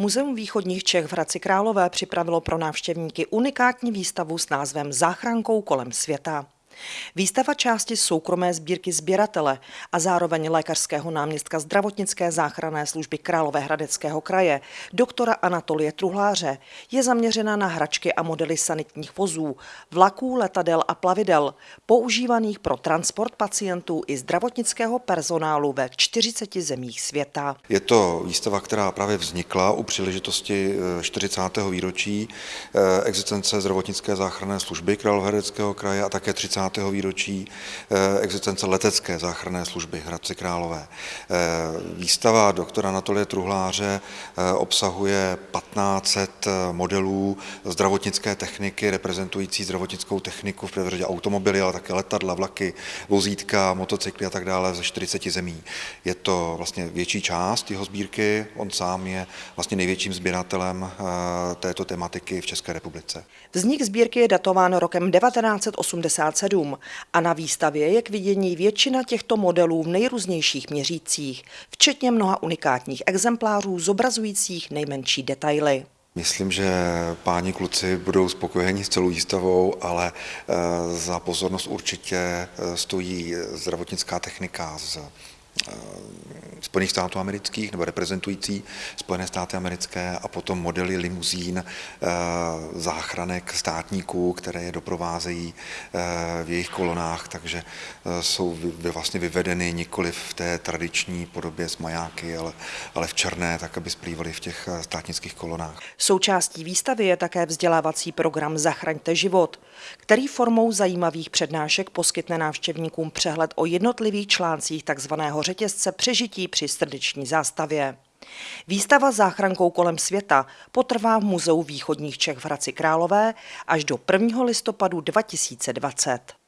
Muzeum východních Čech v Hradci Králové připravilo pro návštěvníky unikátní výstavu s názvem Záchrankou kolem světa. Výstava části soukromé sbírky sběratele a zároveň lékařského náměstka zdravotnické záchranné služby Královéhradeckého kraje, doktora Anatolie Truhláře, je zaměřena na hračky a modely sanitních vozů, vlaků, letadel a plavidel, používaných pro transport pacientů i zdravotnického personálu ve 40 zemích světa. Je to výstava, která právě vznikla u příležitosti 40. Eh, výročí eh, existence zdravotnické záchranné služby Královéhradeckého kraje a také 30 výročí eh, existence letecké záchranné služby Hradci Králové. Eh, výstava doktora Anatolie Truhláře eh, obsahuje 1500 modelů zdravotnické techniky, reprezentující zdravotnickou techniku v prvé automobily, ale také letadla, vlaky, vozítka, motocykly a tak dále ze 40 zemí. Je to vlastně větší část jeho sbírky, on sám je vlastně největším sběratelem této tematiky v České republice. Vznik sbírky je datován rokem 1987 modelům a na výstavě je k vidění většina těchto modelů v nejrůznějších měřících, včetně mnoha unikátních exemplářů zobrazujících nejmenší detaily. Myslím, že páni kluci budou spokojeni s celou výstavou, ale eh, za pozornost určitě eh, stojí zdravotnická technika z Eh, Spojených států amerických nebo reprezentující Spojené státy americké a potom modely limuzín eh, záchranek státníků, které je doprovázejí eh, v jejich kolonách, takže jsou vlastně vyvedeny nikoli v té tradiční podobě s majáky, ale, ale v černé, tak aby splývaly v těch státnických kolonách. Součástí výstavy je také vzdělávací program Zachraňte život, který formou zajímavých přednášek poskytne návštěvníkům přehled o jednotlivých článcích takzvaného řetězce přežití při srdeční zástavě. Výstava záchrankou kolem světa potrvá v Muzeu východních Čech v Hradci Králové až do 1. listopadu 2020.